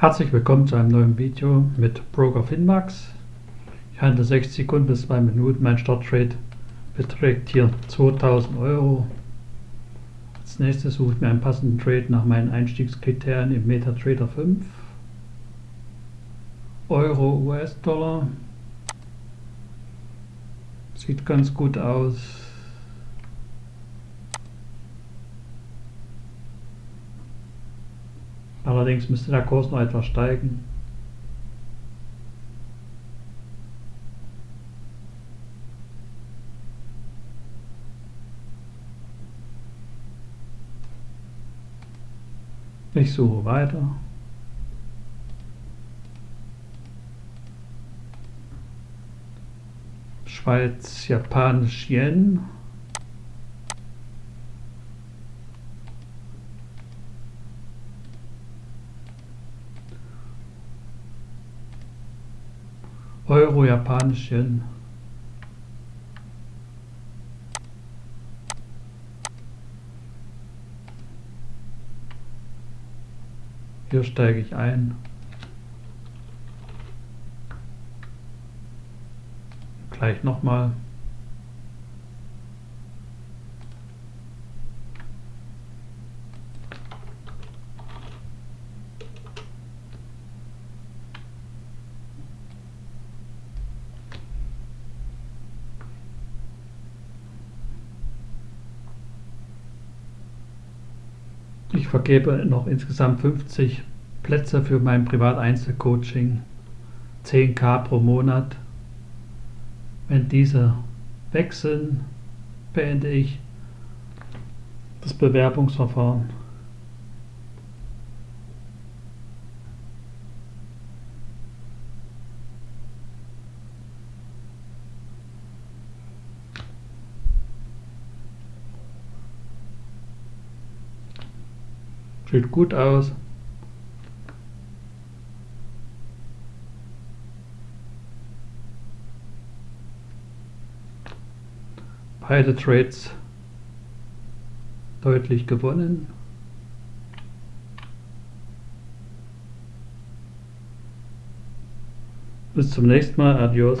Herzlich willkommen zu einem neuen Video mit Broker Finmax. Ich handle 6 Sekunden bis 2 Minuten. Mein Starttrade beträgt hier 2000 Euro. Als nächstes suche ich mir einen passenden Trade nach meinen Einstiegskriterien im MetaTrader 5. Euro, US-Dollar. Sieht ganz gut aus. Allerdings müsste der Kurs noch etwas steigen. Ich suche weiter. Schweiz, Japanisch, Yen. Euro, Japanisch, Yen. Hier steige ich ein. Gleich nochmal. Ich vergebe noch insgesamt 50 Plätze für mein Privat-Einzelcoaching. 10k pro Monat. Wenn diese wechseln, beende ich das Bewerbungsverfahren. Sieht gut aus. Beide Trades deutlich gewonnen. Bis zum nächsten Mal. Adios.